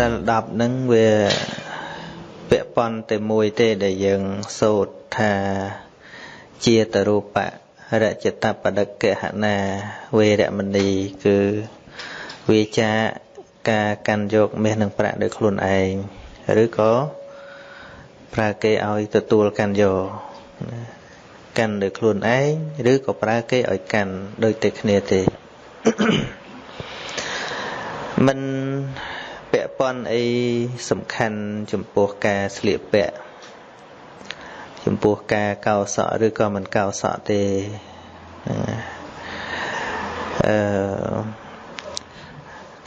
សិល10ហ្នឹងវាពាក់ព័ន្ធតែមួយទេដែលយើងសូត្រថាជាតរូបៈរចតបដកហណាវេរមណីគឺវាចាការកាន់យកមាសនិងប្រាក់ដោយខ្លួនឯងឬក៏ប្រើគេឲ្យទទួលកាន់យកកាន់ដោយខ្លួនឯងឬក៏ប្រើគេឲ្យកាន់ដូចតែគ្នាទេមិន ពាក់ព័ន្ធអីសំខាន់ចំពោះការស្លៀកពាក់ចំពោះការកោសក់ឬក៏មិនកោសក់ទេអឺ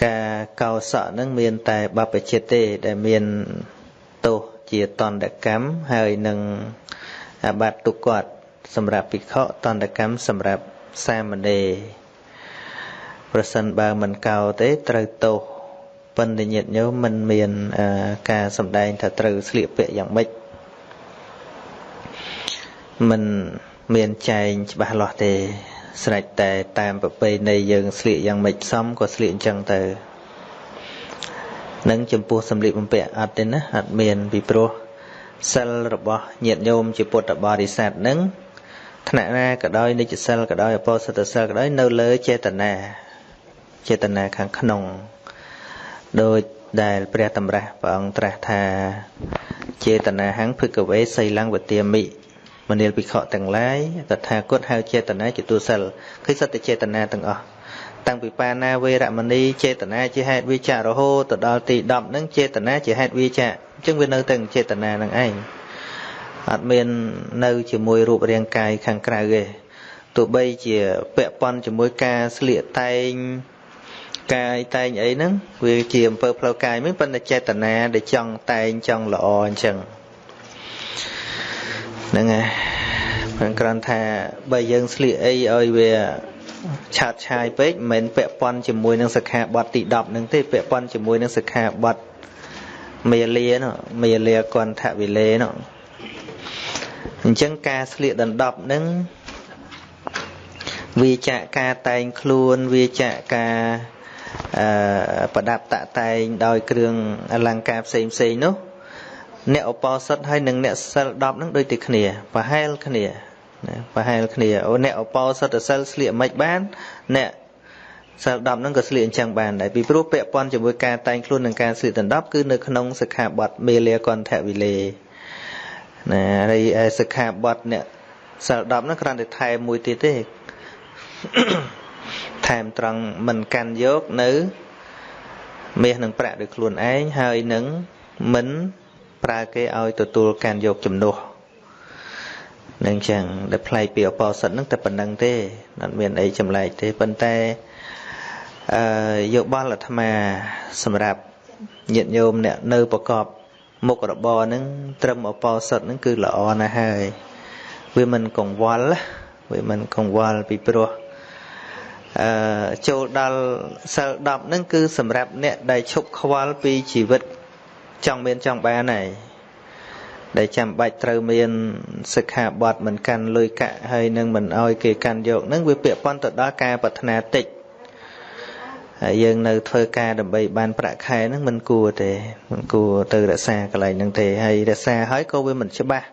ការកោសក់នឹងមានតែបព្វជិតទេ ដែលមានទោសជាតន្តកម្មហើយនឹងអាបត្តិទុគាត់សម្រាប់ភិក្ខុតន្តកម្មសម្រាប់សាមណេរប្រសិនបើមិនកោទេត្រូវទោស ប៉ុន្តែញាតិញោមមិនមានការសម្ដែងថាត្រូវស្លៀកពាក់យ៉ាងម៉េចមិនមានចែងច្បាស់លាស់ទេស្រេចតែតាមប្រពៃណីយើងស្លៀកយ៉ាងម៉េចសមក៏ស្លៀកអញ្ចឹងទៅនឹងចំពោះសម្លៀកបំពាក់អត់ទេណាអត់មានពីព្រោះសិលរបស់ញាតិញោមជាពុទ្ធបរិស័ទនឹងថ្នាក់ណាក៏ដោយនិច្ចសិលក៏ដោយអបោសិតសិលក៏ដោយនៅលើចេតនាចេតនាខាងក្នុង ដោយដែលព្រះតម្រាស់ព្រះអង្គត្រាស់ថាចេតនាហੰភិក្ខវេសីលੰវទាមិមនាលភិក្ខុទាំងឡាយតថាគតហៅចេតនាជាទូសិលគឺសត្វចេតនាទាំងអស់តាំងពីបាណាវេរមណីចេតនាជាហេតុវិចាររហូតទៅដល់ទី10ហ្នឹងចេតនាជាហេតុវិចាអញ្ចឹងវានៅតែចេតនានឹងឯងអត់មាននៅជាមួយរូបរាងកាយខាងក្រៅទេទោះបីជាពាក់ព័ន្ធជាមួយការស្លៀកតែង កាយតែងអីហ្នឹងវាជាអំពើផ្លូវកាយមិនប៉ុន្តែចេតនាដែលចង់តែងចង់ល្អអញ្ចឹងហ្នឹងហើយព្រោះគ្រាន់ថាបើយើងស្លៀកអីឲ្យវាឆាតឆាយពេកមិនមែនពាក់ព័ន្ធជាមួយនឹងសិក្ខាបទទី10ហ្នឹងទេពាក់ព័ន្ធជាមួយនឹងសិក្ខាបទមេលានោះមេលាគន្ធវិលេនោះអញ្ចឹងការស្លៀកដណ្ដប់ហ្នឹងវាចាក់ការតែងខ្លួនវាចាក់ការអឺ ប្រដាប់តាក់តែងដោយគ្រឿងអលង្ការផ្សេងផ្សេងនោះអ្នកឧបោសថហើយនិងអ្នកសិល10នឹងដូចតែគ្នាប្រហែលគ្នាណាប្រហែលគ្នាអូអ្នកឧបោសថសិលស្លៀកមិនបានអ្នកសិល10ហ្នឹងក៏ស្លៀកអញ្ចឹងបានដែរពីព្រោះពាក់ព័ន្ធជាមួយការតែងខ្លួននិងការស្លៀកដណ្ដប់គឺនៅក្នុងសិក្ខាបទមេលាកន្ធវិលេណាហើយសិក្ខាបទអ្នកសិល10ហ្នឹងគ្រាន់តែថែមមួយទៀតទេ ថែមត្រង់មិនកាន់យកនៅមាសនិងប្រាក់ដោយខ្លួនឯងហើយនឹងមិនប្រើគេឲ្យទទួលកាន់យកជំនួសនឹងចឹងដែលផ្លែកពីអបោសិតហ្នឹងតែប៉ុណ្្នឹងទេអត់មានអីចម្លែកទេប៉ុន្តែអឺយោបល់អាត្មាសម្រាប់ញាតិញោមអ្នកនៅប្រកបមុខរបរហ្នឹងត្រឹមអបោសិតហ្នឹងគឺល្អណាស់ហើយវាមិនកង្វល់វាមិនកង្វល់ពីព្រោះ អឺចូលដល់សិល10ហ្នឹងគឺសម្រាប់អ្នកដែលឈប់ខ្វល់ពីជីវិតចង់មានចង់បានហើយដែលចាំបាច់ត្រូវមានសិក្ខាបទមិនកាន់លុយកាក់ហើយនឹងមិនអោយគេកាន់យកនឹងវាពាក់ព័ន្ធទៅដល់ការប្រាថ្នាតិចហើយយើងនៅធ្វើការដើម្បីបានប្រាក់ខែហ្នឹងមិនគួរទេមិនគួរទៅរក្សាកន្លែងហ្នឹងទេហើយរក្សាហើយក៏វាមិនច្បាស់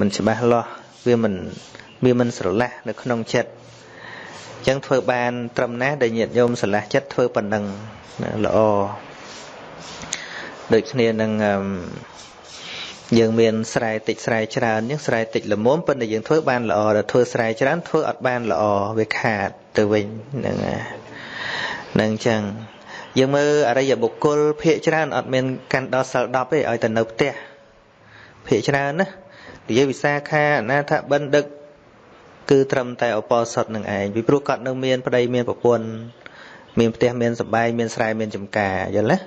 មិនច្បាស់លាស់វាមិនវាមិនស្រឡះនៅក្នុងចិត្តអញ្ចឹងធ្វើបានត្រឹមណាដែលញាតិញោមស្រឡះចិត្តធ្វើប៉ុណ្ណឹងល្អដូចគ្នានឹងយើងមានស្រែតិចស្រែច្រើនអញ្ចឹងស្រែតិចល្មមប៉ុន្តែយើងធ្វើបានល្អដល់ធ្វើស្រែច្រើនធ្វើអត់បានល្អវាខាតទៅវិញហ្នឹងហ្នឹងអញ្ចឹងយើងមើលអរិយបុគ្គលភាកច្រើនអត់មានកាន់ដល់សិល10ទេឲ្យតែនៅផ្ទះភាកច្រើនណានិយាយវិសាខាអនាថបិណ្ឌិក គឺត្រឹមតែឧបោសថនឹងឯងពីព្រោះគាត់នៅមានប្តីមានប្រពន្ធមានផ្ទះមានសបាយមានស្រែមានចំការយល់ទេ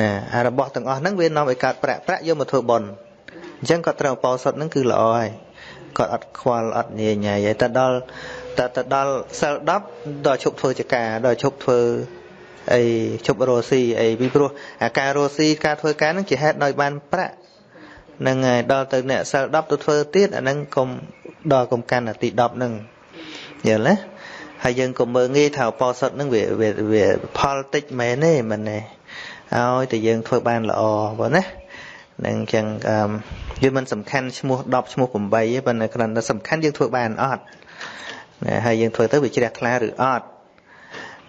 ណាអារបស់ទាំងអស់ហ្នឹងវានាំឲ្យកើតប្រាក់ប្រាក់យកមកធ្វើបុណ្យអញ្ចឹងគាត់ត្រូវឧបោសថហ្នឹងគឺល្អហើយគាត់អត់ខ្វល់អត់ញញញហើយតែដល់តែទៅដល់សិល10ដល់ឈប់ធ្វើចការដល់ឈប់ធ្វើអីឈប់រស់ស៊ីអីពីព្រោះអាការរស់ស៊ីការធ្វើការហ្នឹងជាហេតុដោយបានប្រាក់នឹងហើយដល់ទៅអ្នកសិល10ទៅធ្វើទៀតអាហ្នឹងកុំ ដល់កុំកាន់អាទី10ហ្នឹងយល់ទេហើយយើងក៏មើងងាយថាឧបោសថហ្នឹងវាវាផលតិចមែនទេមិនទេឲ្យតែយើងធ្វើបានល្អបងណានឹងអញ្ចឹងវាមិនសំខាន់ឈ្មោះ10ឈ្មោះ8ទេប៉ុន្តែគ្រាន់តែសំខាន់យើងធ្វើបានអត់ណាហើយយើងធ្វើទៅវាជ្រះថ្លាឬអត់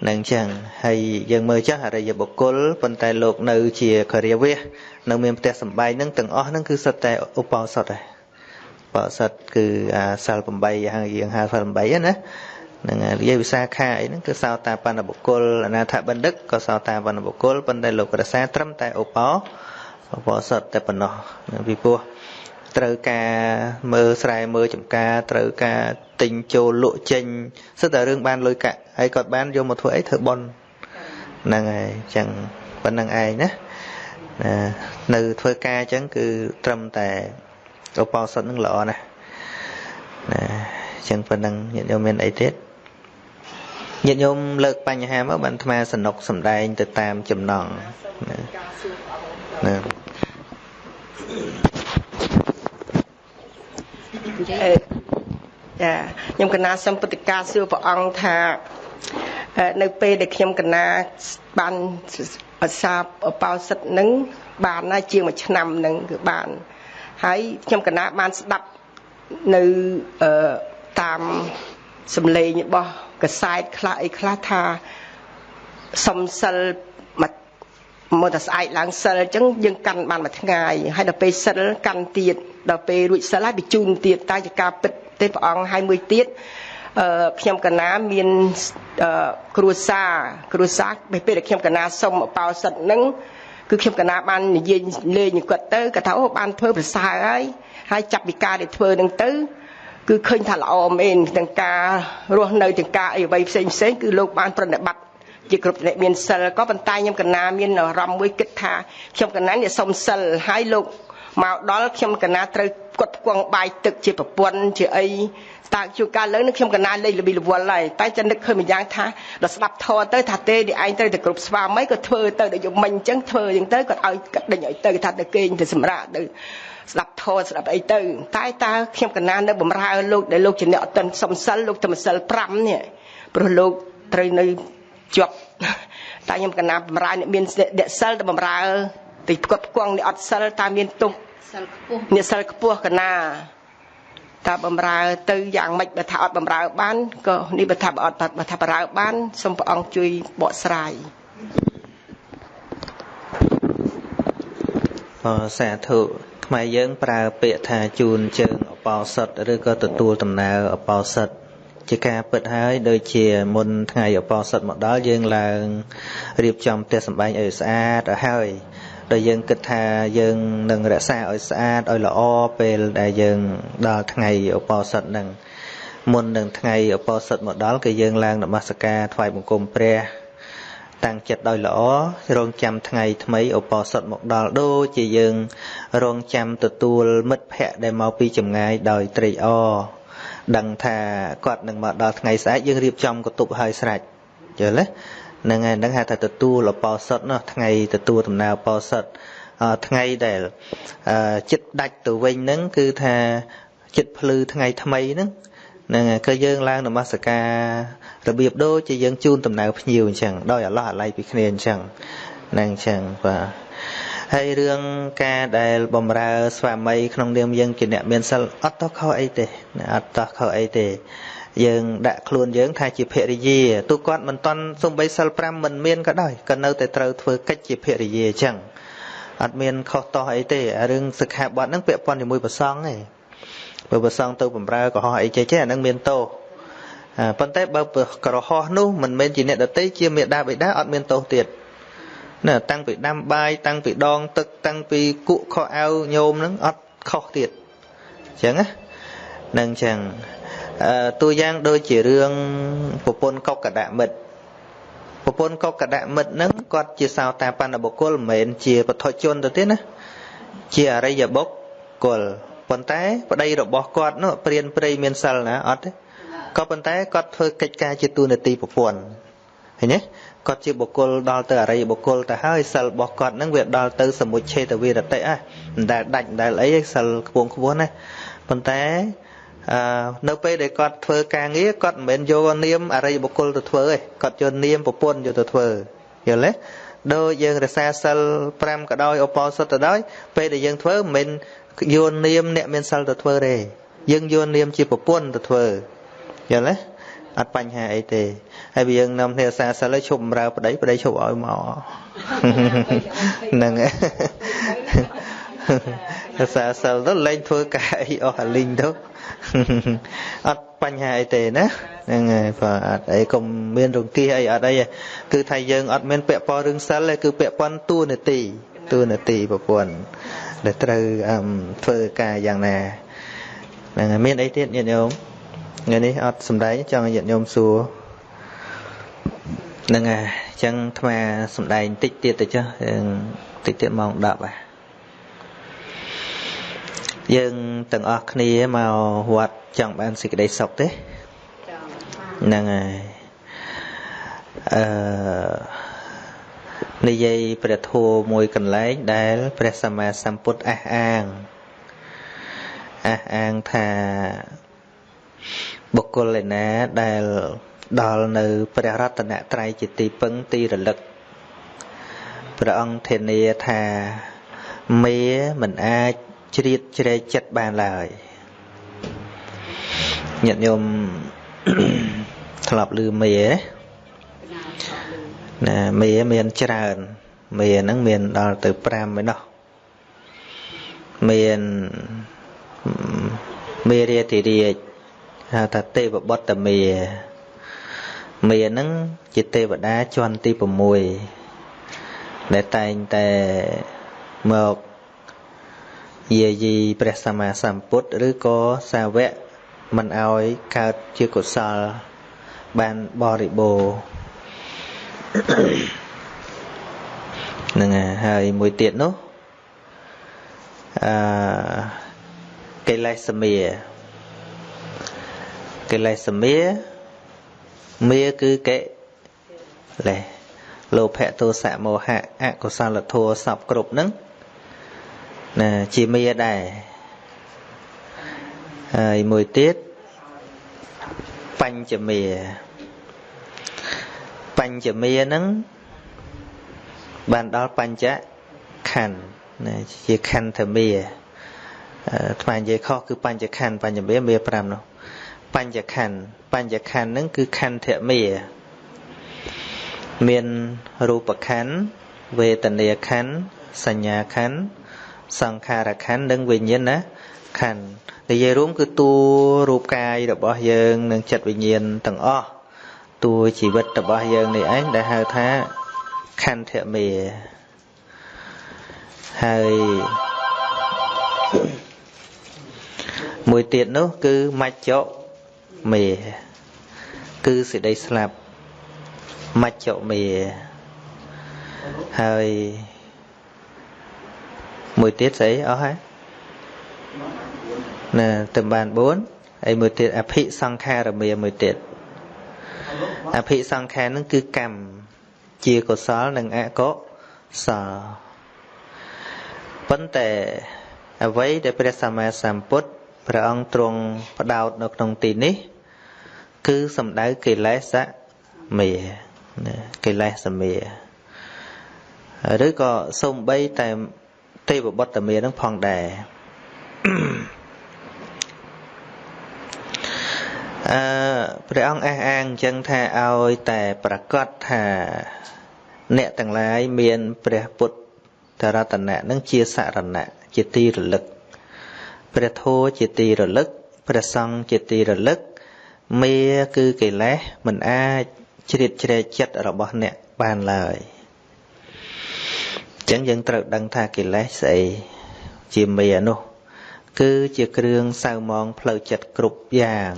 នឹងអញ្ចឹងហើយយើងមើលចាស់អរិយបុគ្គលប៉ុន្តែលោកនៅជាករិយវេសនៅមានផ្ទះសំបែងហ្នឹងទាំងអស់ហ្នឹងគឺសិតតែឧបោសថដែរ បោសិតគឺអាសិល8ហើយយើងហៅសិល8ណាហ្នឹងនិយាយវិសាខាអីហ្នឹងគឺសោតាបណ្ឌបុគ្គលអនាថបណ្ឌិតក៏សោតាបណ្ឌបុគ្គលប៉ុន្តែលោករសាត្រឹមតែឧបោឧបោសថតែប៉ុណ្ណោះពីព្រោះត្រូវការមើលស្រែមើលចំការត្រូវការទិញចូលលក់ចេញសិតតែរឿងបានលុយកាក់ហើយគាត់បានយកមកធ្វើអីធ្វើប៉ុនហ្នឹងហើយអញ្ចឹងប៉ុណ្្នឹងឯងណានៅធ្វើការអញ្ចឹងគឺត្រឹមតែ ឧបោសថនឹងល្អណាស់ណាអញ្ចឹងប៉ុណ្្នឹងញាតិញោមមានអីទៀតញាតិញោមលើកបញ្ហាមកបានអាត្មាសនុកសំដែងទៅតាមចំណងណាចាខ្ញុំកណាសំពុទ្ធកាសួរព្រះអង្គថានៅពេលដែលខ្ញុំកណាបានអសាបបោសិទ្ធនឹងបានណាជាងមួយឆ្នាំនឹងគឺបាន ហើយខ្ញុំកណាបានស្ដាប់នៅតាមសំឡេងរបស់កសែតខ្លះអីខ្លះថាសំសិលមកមកតែស្អែកឡើងសិលអញ្ចឹងយើងកាន់បានមួយថ្ងៃហើយដល់ពេលសិលកាន់ទៀតដល់ពេលរួចសិលហើយបញ្ជូនទៀតតែជាការពិតទេព្រះអង្គហើយមួយទៀតអឺខ្ញុំកណាមានគ្រួសារគ្រួសារពេលដែលខ្ញុំកណាសុំអបោសិតនឹង គឺខ្ញុំកណាបាននិយាយលេងគាត់ទៅគាត់ថាអូបានធ្វើប្រសើរហើយហើយចាប់ពីការដែលធ្វើនឹងទៅគឺឃើញថាល្អមែនទាំងការរស់នៅទាំងការអីអ្វីផ្សេងផ្សេងគឺលោកបានប្រណិប័តជាគ្រប់អ្នកមានសិលក៏ប៉ុន្តែខ្ញុំកណាមានអារម្មណ៍មួយគិតថាខ្ញុំកណានេះសុំសិលហើយលោកមកដល់ខ្ញុំកណាត្រូវគាត់ផ្គង់បាយទឹកជាប្រពន្ធជាអី តើជួនកាលលើនឹងខ្ញុំកណាលេខលប៊ីលវល់ហើយតែចាំនឹកឃើញម្យ៉ាងថាដល់ស្ដាប់ធរទៅថាទេនេះឯងត្រូវតែគ្រប់ស្វាមីក៏ធ្វើទៅដូចយំមិញអញ្ចឹងធ្វើអញ្ចឹងទៅគាត់ឲ្យគាត់ដេញឲ្យទៅថាទៅគេងទៅសម្រាប់ទៅស្ដាប់ធរស្ដាប់អីទៅតែតើខ្ញុំកណានៅបំរើលោកដែលលោកជាអ្នកអតិនសំសិលលោកធម្មសិល5នេះព្រោះលោកត្រូវនៅជាប់តែខ្ញុំកណាបំរើអ្នកមានអ្នកសិលទៅបំរើទីផ្គត់ផ្គង់អ្នកអត់សិលតើមានទុកសិលខ្ពស់អ្នកសិលខ្ពស់កណា តើបំរើទៅយ៉ាងម៉េចបើថាអត់បំរើបានក៏នេះបើថាអត់បើថាបំរើបានសូមព្រះអង្គជួយបកស្រាយអសាធុខ្មែរយើងប្រើពាក្យថាជូនជើងអបោសិតឬក៏ទទួលដំណើរអបោសិតជាការពិតហើយដូចជាមុនថ្ងៃអបោសិតមកដល់យើងឡើងរៀបចំផ្ទះសម្បែងឲ្យស្អាតឲ្យហើយ ដែលយើងគិតថាយើងនឹងរក្សាឲ្យស្អាតឲ្យល្អពេលដែលយើងដល់ថ្ងៃឧបោសថនឹងមុននឹងថ្ងៃឧបោសថមកដល់គឺយើងឡើងនមស្ការថ្វាយបង្គំព្រះតាំងចិត្តដោយល្អរងចាំថ្ងៃថ្មីឧបោសថមកដល់ដូចជាយើងរងចាំទទួលមិត្តភ័ក្តិដែលមកពីចម្ងាយដោយត្រេកអរដឹងថាគាត់នឹងមកដល់ថ្ងៃស្អែកយើងរៀបចំកតុបឲ្យស្រេចយល់ទេ ហ្នឹងហើយហ្នឹងហៅថាទទួលអបោសុតនោះថ្ងៃទទួលដំណើរអបោសុតថ្ងៃដែលចិត្តដាច់ទៅវិញហ្នឹងគឺថាចិត្តភ្លឺថ្ងៃថ្មីហ្នឹងហ្នឹងហើយគឺយើងឡើងនមស្ការរបៀបដូចជាយើងជូនដំណើរភ្ញៀវអញ្ចឹងដោយអាឡោះអាល័យពីគ្នាអញ្ចឹងហ្នឹងអញ្ចឹងបាទហើយរឿងការដែលបំរើ ស្វាមីក្នុងនាមយើងជាអ្នកមានសិលអត់តោះខុសអីទេអត់តោះខុសអីទេ យើងដាក់ខ្លួនយើងថាជាភរិយាទោះគាត់មិនតន់សំបីសិល5មិនមានក៏ដោយក៏នៅតែត្រូវធ្វើកិច្ចជាភរិយាអញ្ចឹងអត់មានខុសតោះអីទេរឿងសិក្ខាបទហ្នឹងពាក់ព័ន្ធជាមួយប្រសងទេបើប្រសងទៅបំរើកុហកអីចេះចេះអាហ្នឹងមានទោសប៉ុន្តែបើក្រហោះនោះមិនមែនជាអ្នកដតីជាមេដាបិតាអត់មានទោសទៀតណាតាំងពីដាំបាយតាំងពីដងទឹកតាំងពីគក់ខោអាវញោមហ្នឹងអត់ខុសទៀតអញ្ចឹងណានឹងអញ្ចឹង តួយ៉ាងដូចជារឿងប្រពន្ធកុកដមិត្តប្រពន្ធកុកដមិត្តហ្នឹងគាត់ជាសោតាបណ្ឌបុគ្គលមិនមែនជាពធជនទៅទេណាជាអរិយបុគ្គលប៉ុន្តែប្តីរបស់គាត់នោះព្រានព្រៃមានសិលណាអត់ទេក៏ប៉ុន្តែគាត់ធ្វើកិច្ចការជាទូនាទីប្រពន្ធឃើញទេគាត់ជាបុគ្គលដល់ទៅអរិយបុគ្គលទៅហើយសិលរបស់គាត់នឹងវាដល់ទៅសមុច្ឆេតវិរតិហ៎មិនដែលដាច់មិនដែលអីសិលខ្ពងខ្ពស់ណាប៉ុន្តែអឺ នៅពេលដែលគាត់ធ្វើការងារគាត់មិនមែនយកនាមអរិយបុគ្គលទៅធ្វើទេគាត់យកនាមប្រពន្ធយកទៅធ្វើយល់ទេដូចយើងរសាសិល5ក៏ដោយឧបោសថទៅដោយពេលដែលយើងធ្វើមិនយួននាមអ្នកមានសិលទៅធ្វើទេយើងយួននាមជាប្រពន្ធទៅធ្វើយល់ទេអត់បញ្ហាអីទេហើយវាយើងនាំគ្នាសាសិលឲ្យឈប់បម្រើប្តីប្តីឈប់ឲ្យមកហ្នឹងហើយសាសិលទៅលែងធ្វើការអីអស់អាលីងទៅ អត់បញ្ហាអីទេណាហ្នឹងហើយបាទអត់អីកុំមានរង្គៀសអីអត់អីគឺថាយើងអត់មានពាក់ព័ន្ធរឿងសិលទេគឺពាក់ព័ន្ធតួនាទីតួនាទីប្រពន្ធដែលត្រូវធ្វើការយ៉ាងណាហ្នឹងហើយមានអីទៀតញាតិញោមថ្ងៃនេះអត់សំដែងចង់ឲ្យញាតិញោមសួរហ្នឹងហើយអញ្ចឹងអាត្មាសំដែងតិចទៀតទៅចុះតិចទៀតម៉ោង10ហ่ะ យើងទាំងអស់គ្នាមកវត្តចង់បានសេចក្តីសុខទេហ្នឹងហើយអឺនិយាយព្រះធម៌មួយកន្លែងដែលព្រះសម្មាសម្ពុទ្ធអះអាងអះអាងថាបុគ្គលឯណាដែលដល់នៅព្រះរតនត្រ័យជាទីពឹងទីរលឹកព្រះអង្គធានាថាមេមិនអាច ជ្រៀតជ្រែកចិត្តបានឡើយញាតិញោមធ្លាប់ឮមេណាមេមានច្រើនមេហ្នឹងមានដល់ទៅ5ឯណោះមានមេរាធិរាជហៅថាទេវបុត្រមេមេហ្នឹងជាទេវតាជាន់ទី6ដែលតែងតែមក យាយីព្រះសម្មាសម្ពុទ្ធឬក៏សាវកមិនអោយកើតជាកុសល បានបរិបូរហ្នឹងហើយមួយទៀតនោះអឺកិលេសមាកិលេសមាមាគឺកិលេសលោភៈទោសៈមោហៈអកុសលធម៌សពគ្រប់ហ្នឹង ណាជាមាដែរហើយមួយទៀតបញ្ចមាបញ្ចមាហ្នឹងបានដល់បញ្ចខណ្ឌណាជាខន្ធមាថ្មនិយាយខុសគឺបញ្ចខណ្ឌបញ្ចមាមា5នោះបញ្ចខណ្ឌបញ្ចខណ្ឌហ្នឹងគឺខន្ធមាមានរូបខណ្ឌវេទនាខណ្ឌសញ្ញាខណ្ឌ សង្ខារខណ្ឌនិងវិញ្ញាណខណ្ឌនិយាយរួមគឺតួរូបកាយរបស់យើងនិងចិត្តវិញ្ញាណទាំងអស់តួជីវិតរបស់យើងនេះឯងដែលហៅថាខន្ធមេហើយមួយទៀតនោះគឺមច្ចុមេគឺសេចក្តីស្លាប់មច្ចុមេហើយ មួយទៀតស្អីអស់ហើយណាទៅបាន4ហើយមួយទៀតអភិសង្ខារមាមួយទៀតអភិសង្ខារនឹងគឺកម្មជាកុសលនិងអកុសលប៉ុន្តែអ្វីដែលព្រះសម្មាសម្ពុទ្ធព្រះអង្គទ្រង់ផ្ដោតនៅក្នុងទីនេះ គឺសំដៅកិលេសមេកិលេសមេឬក៏សំបីតែ ទេវបុត្រមេនឹងផងដែរអឺព្រះអង្គអះអាងអញ្ចឹងថាឲ្យតែប្រកាសថាអ្នកទាំងឡាយមានព្រះពុទ្ធរតនៈនឹងជាសរណៈជាទីរលឹកព្រះធម៌ជាទីរលឹកព្រះសង្ឃជាទីរលឹកមេគឺកិលេសមិនអាចជ្រៀតជ្រែកចិត្តរបស់អ្នកបានឡើយ ចឹងយើងត្រូវដឹងថាកិលេសស្អីជាមេនោះ គឺជាគ្រឿងសៅមងផ្លូវចិត្តគ្រប់យ៉ាង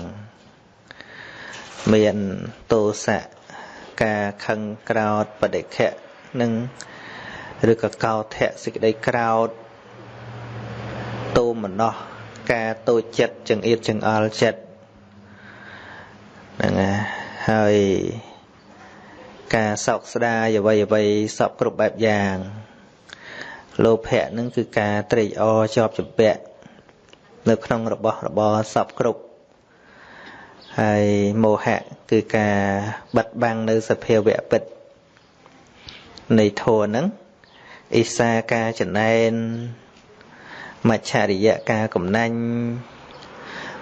មានទោសៈការខឹងក្រោតបដិខៈនិងឬក៏កោធៈសេចក្តីក្រោតតោមនោះការតូចចិត្តចង្អៀតចង្អល់ចិត្តហ្នឹងហើយការសោកស្ដាយអ្វីអ្វីសពគ្រប់បែបយ៉ាង លោភៈនឹងគឺការត្រេកអរជាប់ចម្ពាក់នៅក្នុងរបស់របរសពគ្រប់ហើយមោហៈគឺការបិទបាំងនៅសភាវៈពិតនៃធัวហ្នឹងអិសាការចំណែនមច្ឆរិយៈការកំណាញ់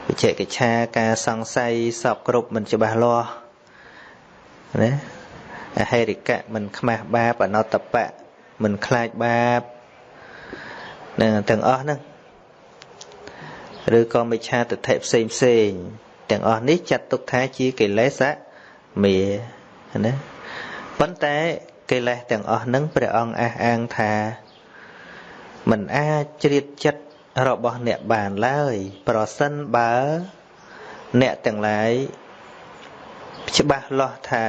វិជកិច្ឆាការសង្ស័យសពគ្រប់មិនច្បាស់លាស់ណាអហេរិកៈមិនខ្មាស់បាបអនតបៈមិនខ្លាចបាប នឹងទាំងអស់ហ្នឹងឬក៏មិច្ឆាទិដ្ឋិផ្សេងផ្សេងទាំងអស់នេះចាត់ទុកថាជាកិលេសមេណាប៉ុន្តែកិលេសទាំងអស់ហ្នឹងព្រះអង្គអះអាងថាមិនអាចជ្រៀតចិត្តរបស់អ្នកបានឡើយ ប្រសិនបើ អ្នកទាំងឡាយច្បាស់លាស់ថា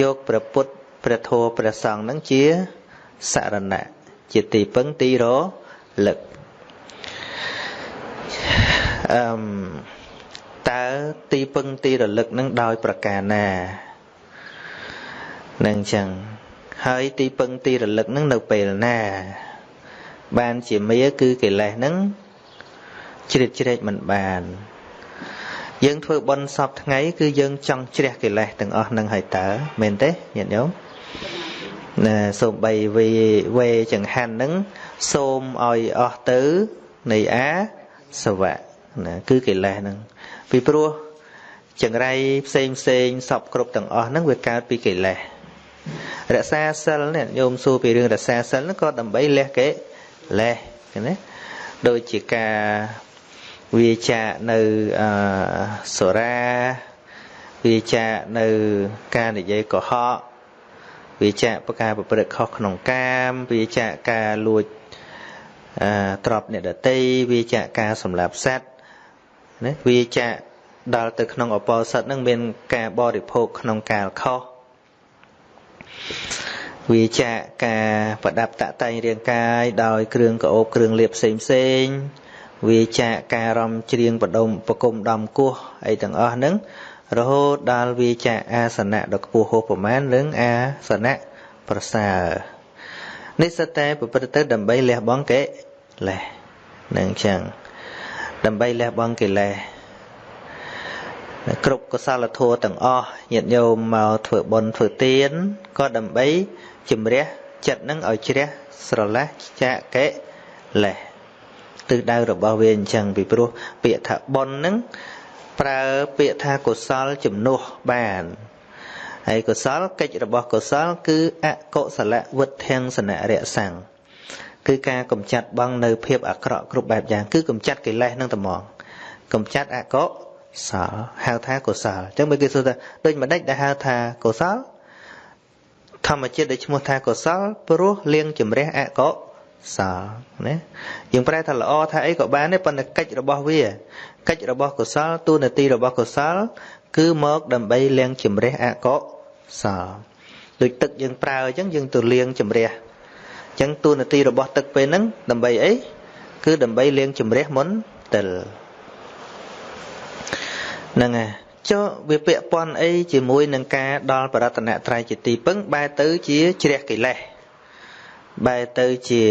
យកព្រះពុទ្ធព្រះធម៌ព្រះសង្ឃនឹងជាសរណៈ ជាទីពឹងទីរលឹកអឺមតើទីពឹងទីរលឹកនឹងដោយប្រការណានឹងចឹងហើយទីពឹងទីរលឹកនឹងនៅពេលណា បានជាមាគឺកិលេសនឹងជ្រៀតជ្រែកមិនបាន យើងធ្វើបុណ្យសពថ្ងៃ គឺយើងចង់ជ្រះកិលេសទាំងអស់នឹងហើយតើមែនទេញាតិញោម ណាសូមបីវេវេចង្ហាន់នឹងសូមឲ្យអស់ទៅនៃអាសវៈណាគឺកិលេសហ្នឹងពីព្រោះចង្រៃផ្សេងផ្សេងសពគ្រប់ទាំងអស់ហ្នឹងវាកើតពីកិលេសរក្សាសិលនេះញោមសួរពីរឿងរក្សាសិលហ្នឹងក៏ដើម្បីលះកិលេសណាដូចជាការវាចាកនៅអសុរាវាចាកនៅការនិយាយកុហក វាចាកប្រការប្រព្រឹត្តខុសក្នុងកាមវាចាកការលួចអទ្របអ្នកដតីវាចាកការសម្លាប់សត្វណាវាចាកដល់ទៅក្នុងអបោសិតនឹងមានការបរិភោគក្នុងកាលខុសវាចាកការប្រដាប់តាក់តែងរាងកាយដោយគ្រឿងកោបគ្រឿងលាបផ្សេងផ្សេងវាចាកការរំច្រៀងបដុំប្រគុំដំគោះអីទាំងអស់ហ្នឹង រហូតដល់វាចាកអាសនៈដ៏ខ្ពស់ហួសប្រមាណនឹងអាសនៈប្រសើរនេះសិតតែប្រព្រឹត្តទៅដើម្បីលះបង់កិលេសនឹងចឹងដើម្បីលះបង់កិលេសគ្រប់កុសលធម៌ទាំងអស់ញាតិញោមមកធ្វើបុណ្យធ្វើទានក៏ដើម្បីជំរះចិត្តនឹងឲ្យជ្រះស្រឡះចាកកិលេសទិសដៅរបស់វាអញ្ចឹងពីព្រោះពាក្យថាបុណ្យនឹង ប្រើពាក្យថាកុសលជំនួសបានហើយកុសលកិច្ចរបស់កុសល គឺអកុសលវុទ្ធិសនៈរៈសੰងគឺការកំចាត់បងនៅភាពអាក្រក់គ្រប់បែបយ៉ាងគឺកំចាត់កិលេសនឹងតែមកកំចាត់អកុសលហៅថាកុសលអញ្ចឹងបើគេសួរថាដូចម្ដេចដែលហៅថាកុសលធម្មជាតិដែលឈ្មោះថាកុសលព្រោះលៀងជំរះអកុសលណាយើងប្រែថាល្អថាអីក៏បានដែរប៉ុន្តែកិច្ចរបស់វា កិច្ចរបស់កុសលទូនាទីរបស់កុសល គឺមកដើម្បីលាងជំរះអកុសលដូចទឹកយើងប្រើអញ្ចឹងយើងទៅលាងជំរះអញ្ចឹងទូនាទីរបស់ទឹកពេលហ្នឹងដើម្បីអីគឺដើម្បីលាងជំរះមុនតិលហ្នឹងហើយចុះវាពាក់ព័ន្ធអីជាមួយនឹងការដល់បរតនត្រ័យជាទីពឹងបែរទៅជាជ្រះកិលេស បែរទៅជា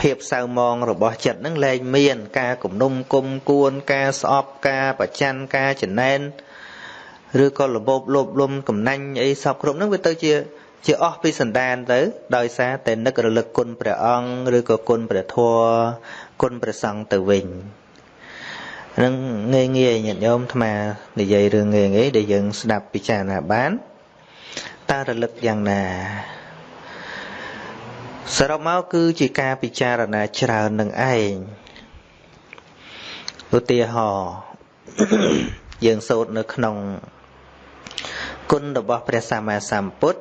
ភាពសៅមងរបស់ចិត្តនឹងលែងមាន ការគំនុំគុំគួន ការស្អប់ការប្រច័នការចំណែនឬក៏របបលោភលំកំណាញ់អីសពគ្រប់នឹងវាទៅជាជាអស់ពីសន្តានទៅ ដោយសារតែនឹករលឹកគុណព្រះអង្គឬក៏គុណព្រះធម៌គុណព្រះសង្ឃទៅវិញនឹងងាយងាយញាតិញោមអាត្មានិយាយរឿងងាយងាយដែលយើងស្ដាប់ពិចារណាបានតើរលឹកយ៉ាងណា សរុបមកគឺជាការពិចារណាច្រើននឹងឯងឧទាហរណ៍យើងសូត្រនៅក្នុងគុណរបស់ព្រះសម្មាសម្ពុទ្ធ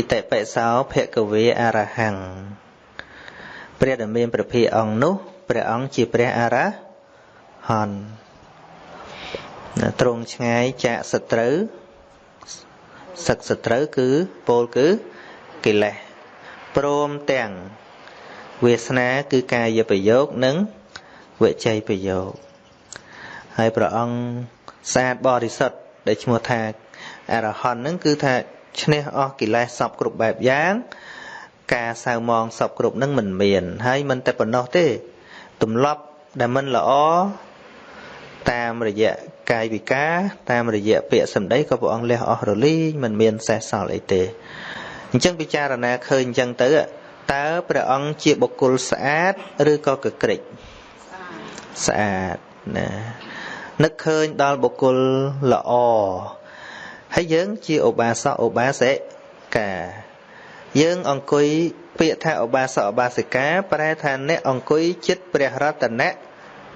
ឥតិបិសោភគវេអរហੰព្រះដែលមានព្រះភិអង្គនោះព្រះអង្គជាព្រះអរហន្តត្រង់ឆ្ងាយចាកសត្រូវសឹកសត្រូវគឺពោលគឺកិលេស ព្រមទាំងវាសនាគឺកាយប្រយោគនិងវិច័យប្រយោគហើយព្រះអង្គស្អាតបរិសុទ្ធដែលឈ្មោះថាអរហន្តនឹងគឺថាឈ្នះអស់កិលេសសពគ្រប់បែបយ៉ាង ការសៅមងសពគ្រប់នឹងមិនមាន ហើយមិនតែប៉ុណ្ណោះទេទម្លាប់ដែលមិនល្អតាមរយៈកាយវិការតាមរយៈពាក្យសម្ដីក៏ព្រះអង្គលះអស់រលីងមិនមានសេះសល់អីទេ អអញ្ចឹងពិចារណាឃើញអញ្ចឹងទៅតើព្រះអង្គជាបុគ្គលស្អាតឬក៏កក្រិចស្អាតណានឹកឃើញដល់បុគ្គលល្អហើយយើងជាឧបាសកឧបាសិកាយើងអង្គុយពាក្យថាឧបាសកឧបាសិកាប្រែថាអ្នកអង្គុយចិត្តព្រះរតន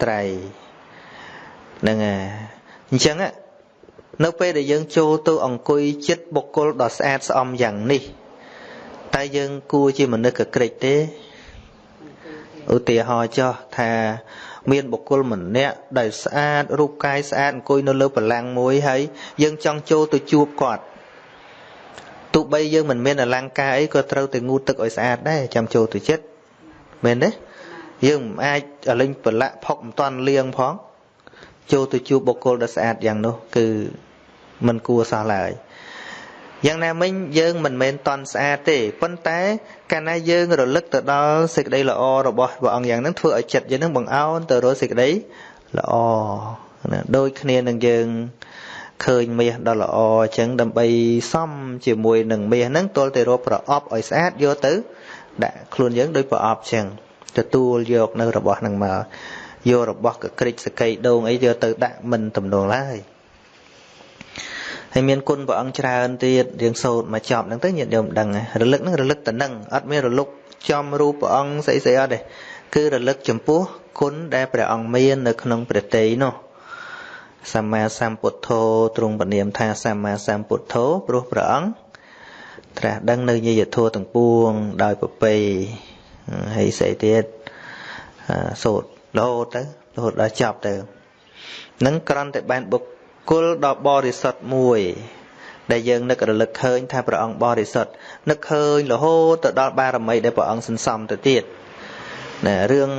ត្រ័យហ្នឹងហើយអញ្ចឹងនៅពេលដែលយើងចូលទៅអង្គុយចិត្តបុគ្គលដ៏ស្អាតស្អំយ៉ាងនេះ តែយើងគួរជាមនុស្សកក្រិចទេឧទាហរណ៍ចោះថាមានបុគ្គលម្នាក់ដែលស្អាតរូបកាយស្អាតអង្គុយនៅលើបលាំងមួយហើយយើងចង់ចូលទៅជួបគាត់ទោះបីយើងមិនមានអលង្ការអីក៏ត្រូវតែងូតទឹកឲ្យស្អាតដែរចាំចូលទៅចិត្តមែនទេយើងមិនអាចអលិញប្រឡាក់ផុកមិនតាន់លាងផងចូលទៅជួបបុគ្គលដ៏ស្អាតយ៉ាងនោះគឺមិនគួរសោះឡើយ យ៉ាងណាមិញយើងមិនមែនតន់ស្អាតទេប៉ុន្តែកាលណាយើងរលឹកទៅដល់សេចក្តីល្អរបស់ព្រះអង្គយ៉ាងហ្នឹងធ្វើឲ្យចិត្តយើងហ្នឹងបង្អោនទៅរកសេចក្តីល្អណាដូចគ្នានឹងយើងឃើញមាសដ៏ល្អអញ្ចឹងដើម្បីសំជាមួយនឹងមាសហ្នឹងទល់តែរកប្រអប់ឲ្យស្អាតយកទៅដាក់ខ្លួនយើងដោយប្រអប់អញ្ចឹងទទួលយកនៅរបស់ហ្នឹងមកយករបស់កក្រិចសកៃដូងអីយកទៅដាក់មិនទំនងឡើយ ហើយមានគុណព្រះអង្គច្រើនទៀតរៀងសូត្រមកចប់ហ្នឹងទៅញាតិញោមដឹងរលឹកហ្នឹងរលឹកតនឹងអត់មានរលឹកចំរូបព្រះអង្គស្អីស្អីអត់ទេគឺរលឹកចំពោះគុណដែលព្រះអង្គមាននៅក្នុងព្រះតីនោះសម្មាសម្ពុទ្ធោទ្រង់ពនាមថាសម្មាសម្ពុទ្ធោព្រោះព្រះអង្គត្រាស់ដឹងនៅញាយធัวទាំងពួងដោយប្រពៃហើយស្អីទៀតសូត្ររហូតទៅរហូតដល់ចប់ទៅនឹងក្រន់តែបានបុគ្គ លដ៏បរិសុទ្ធមួយ ដែលយើងនឹករលឹកឃើញថាព្រះអង្គបរិសុទ្ធនឹកឃើញរហូតទៅដល់បារមីដែលព្រះអង្គសន្សំទៅទៀតណារឿង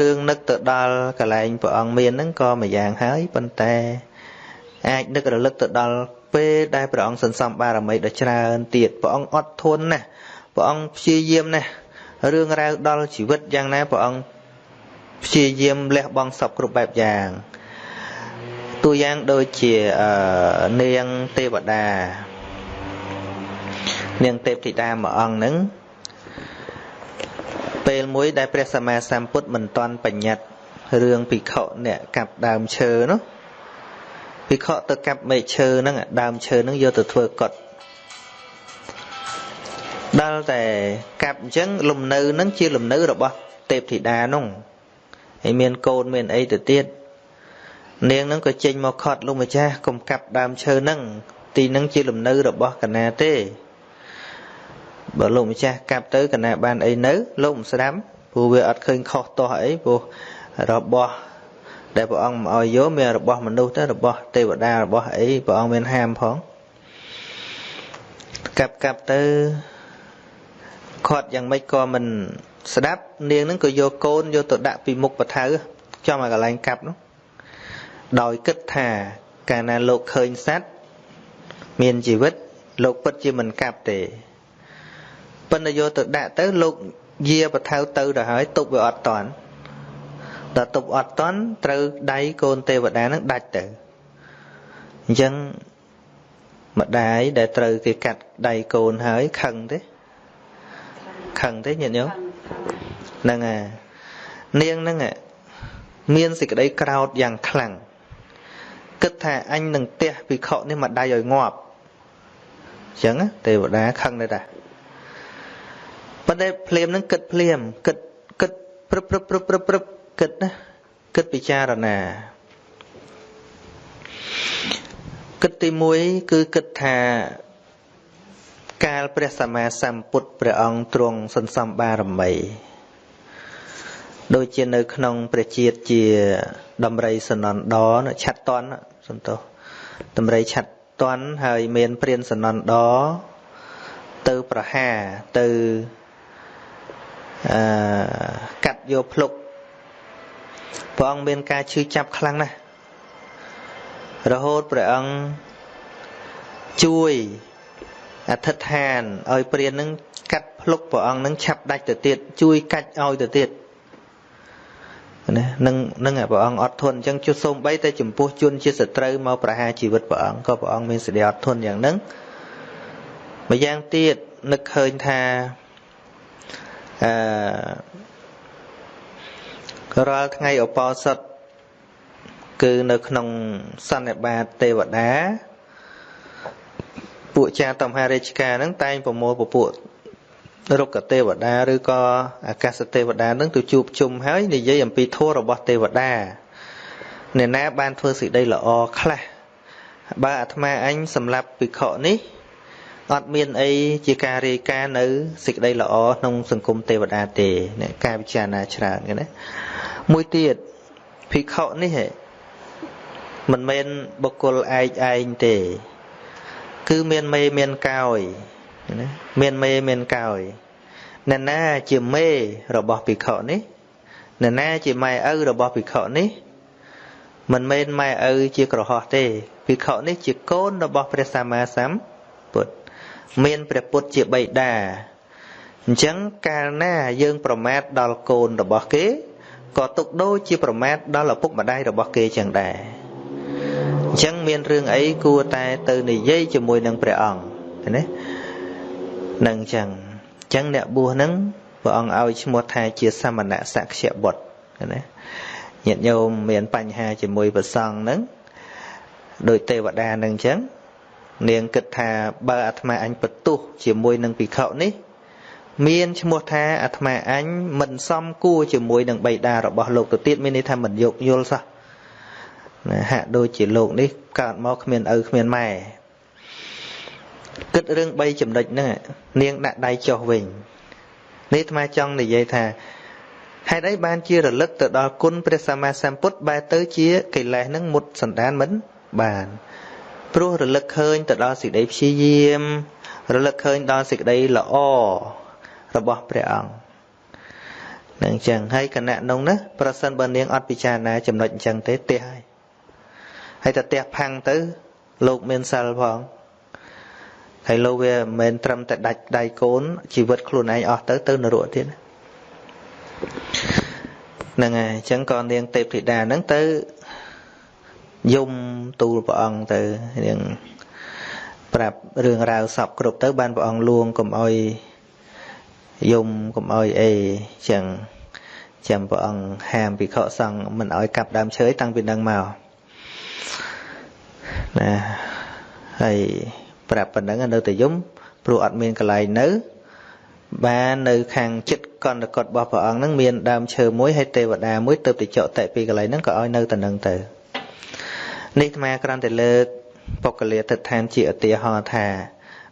រឿងនឹកទៅដល់កលែងព្រះអង្គមានហ្នឹងក៏មួយយ៉ាងហើយប៉ុន្តែអាចនឹករលឹកទៅដល់ពេលដែលព្រះអង្គសន្សំបារមីដ៏ច្រើនទៀតព្រះអង្គអត់ធន់ណាស់ព្រះអង្គព្យាយាមណាស់រឿងរ៉ាវដល់ជីវិតយ៉ាងណាព្រះអង្គព្យាយាមលះបង់សពគ្រប់បែបយ៉ាង តួយ៉ាងដូចជានាងទេវតានាងទេពធីតាមួយអង្គហ្នឹងពេលមួយដែលព្រះសម្មាសម្ពុទ្ធមិនទាន់បញ្ញត្តិរឿងភិក្ខុអ្នកកាប់ដើមឈើនោះភិក្ខុទៅកាប់មែកឈើហ្នឹងដើមឈើហ្នឹងយកទៅធ្វើកុដដល់តែកាប់អញ្ចឹងលំនៅហ្នឹងជាលំនៅរបស់ទេពធីតានោះហើយមានកូនមានអីទៅទៀត នាងនឹងក៏ចេញមកខត់លោកម្ចាស់កុំកាប់ដើមឈើហ្នឹងទីហ្នឹងជាលំនៅរបស់កណាទេបើលោកម្ចាស់កាប់ទៅកណាបានអីនៅ លោកមិនស្ដាប់ព្រោះវាអត់ឃើញខុសទាស់អីព្រោះរបស់ដែលព្រះអង្គមកឲ្យយកមានរបស់មនុស្សទៅរបស់ទេវតារបស់អីព្រះអង្គមានហាមផងកាប់កាប់ទៅខាត់យ៉ាងម៉េចក៏មិនស្ដាប់នាងនឹងក៏យកកូនយកទៅដាក់ពីមុខបថៅចំឲ្យកន្លែងកាប់នោះ ដោយគិតថាកាលណាលោកឃើញសត្វមានជីវិត លោកពិតជាមិនកាប់ទេប៉ុន្តែយកទៅដាក់ទៅលោកយាបថៅទៅទៅហើយទប់វាអត់តាន់ដល់ទប់អត់តាន់ត្រូវដៃកូនទេវតានឹងដាច់ទៅអញ្ចឹងម្ដាយដែលត្រូវគេកាត់ដៃកូនហើយខឹងទេខឹងទេញាតិញោមហ្នឹងហើយនាងហ្នឹងមានសេចក្តីក្រោធយ៉ាងខ្លាំង គិតថាអញនឹងទះភិក្ខុនេះមកដៃឲ្យងាប់អញ្ចឹងទេវតាខឹងដែរតាប៉ុន្តែភ្លាមនឹងគិតភ្លាមគិតគិតព្រឹបព្រឹបព្រឹបព្រឹបព្រឹបគិតណាគិតពិចារណាគិតទី1គឺគិតថាកាលព្រះសម្មាសម្ពុទ្ធព្រះអង្គទ្រង់សន្សំបារមី ដូចជានៅក្នុងព្រះជាតិជាដំរីសនណ្ដឆាត់តន់សន្តោសដំរីឆាត់តន់ហើយមានព្រានសនណ្ដទៅប្រហាទៅអឺកាត់យកភ្លុកព្រះអង្គមានការឈឺចាប់ខ្លាំងណាស់រហូតព្រះអង្គជួយអធិដ្ឋានឲ្យព្រាននឹងកាត់ភ្លុកព្រះអង្គនឹងឆាប់ដាច់ទៅទៀតជួយកាច់ឲ្យទៅទៀត ណានឹងនឹងព្រះអង្គអត់ធន់អញ្ចឹងជួសូមបីតែចំពោះជនជាសត្រូវមកប្រហារជីវិតព្រះអង្គក៏ព្រះអង្គមានសេចក្តីអត់ធន់យ៉ាងហ្នឹងម្យ៉ាងទៀតម្នឹកឃើញថាអឺរាល់ថ្ងៃឧបោសថគឺនៅក្នុងសន្និបាតទេវតាពួកចាតមហារាជការហ្នឹងតែងប្រមូលពពួក រុក្ខទេវតាឬក៏អាកាសទេវតានឹងទៅជួបជុំហើយនិយាយអំពីធម៌របស់ទេវតាអ្នកណាបានធ្វើសេចក្តីល្អខ្លះបើអាត្មាអញសម្រាប់ភិក្ខុនេះអត់មានអីជាការរាយការណ៍នៅសេចក្តីល្អក្នុងសង្គមទេវតាទេអ្នកការពិចារណាច្រើនណាមួយទៀតភិក្ខុនេះមិនមែនបុគ្គលឯកឯងទេ គឺមានមេមានកោយ ណាមានមេមានកោយអ្នកណាជាមេរបស់ភិក្ខុនេះអ្នកណាជាម៉ែឪរបស់ភិក្ខុនេះមិនមែនម៉ែឪជាក្រហោះទេភិក្ខុនេះជាកូនរបស់ព្រះសម្មាសម្ពុទ្ធមានព្រះពុទ្ធជាបិតាអញ្ចឹងកាលណាយើងប្រមាថដល់កូនរបស់គេក៏ទុកដូចជាប្រមាថដល់ឪពុកម្ដាយរបស់គេចឹងដែរអញ្ចឹងមានរឿងអីគួរតែទៅនិយាយជាមួយនឹងព្រះអង្គណា នឹងអញ្ចឹងអញ្ចឹងអ្នកបួសហ្នឹងព្រះអង្គឲ្យឈ្មោះថាជាសមណៈសក្យបុត្រណាញាតិញោមមានបញ្ហាជាមួយព្រះសង្ឃហ្នឹងដោយទេវតានឹងអញ្ចឹងនាងគិតថាបើអាត្មាអញបន្ទោសជាមួយនឹងភិក្ខុនេះ មានឈ្មោះថាអាត្មាអញមិនសមគួរជាមួយនឹងបៃតារបស់លោកទៅទៀតមានន័យថាមិនយកយល់សោះណាហាក់ដូចជាលោកនេះកើតមកគ្មានឪគ្មានម៉ែ គិតរឿង3ចំណុចហ្នឹងនាងដាក់ដៃចុះវិញនេះអាត្មាចង់និយាយថាហេតុអីបានជារលឹកទៅដល់គុណព្រះសម្មាសម្ពុទ្ធបែរទៅជាកិលេសនឹងមុតសន្តានមិនបានព្រោះរលឹកឃើញទៅដល់សេចក្តីព្យាយាម រលឹកឃើញដល់សេចក្តីល្អរបស់ព្រះអង្គនឹងអញ្ចឹងហើយគណៈនោះណាប្រសិនបើនាងអត់ពិចារណាចំណុចអញ្ចឹងទេទះហើយហើយតែទះផាំងទៅលោកមានសិលផង ហើយលោកវាមិនមែនត្រឹមតែដាច់ដៃកូនជីវិតខ្លួនឯងអស់ទៅទៅនរកទៀតហ្នឹងហើយអញ្ចឹងក៏នាងទេពធីតាហ្នឹងទៅយំទូលព្រះអង្គទៅនាងប្រាប់រឿងរ៉ាវសពគ្រប់ទៅបានព្រះអង្គលួងកុំអោយយំកុំអោយអីចឹងចាំព្រះអង្គហាមភិក្ខុសង្ឃមិនអោយកាប់ដើមឈើតាំងពីនឹងមកណាហើយ ប្រាប់ប៉ុណ្ណឹងនៅតែយំព្រោះអត់មានកន្លែងនៅ បាននៅខាងចិត្តកណ្ដកត់របស់ព្រះអង្គហ្នឹងមានដើមឈើមួយហើយទេវតាមួយទៅទៅចកតែពីកន្លែងហ្នឹងក៏ឲ្យនៅតែនឹងទៅនេះអាគ្រាន់តែលើកបុគ្គលាទិដ្ឋានជាឧទាហរណ៍ថា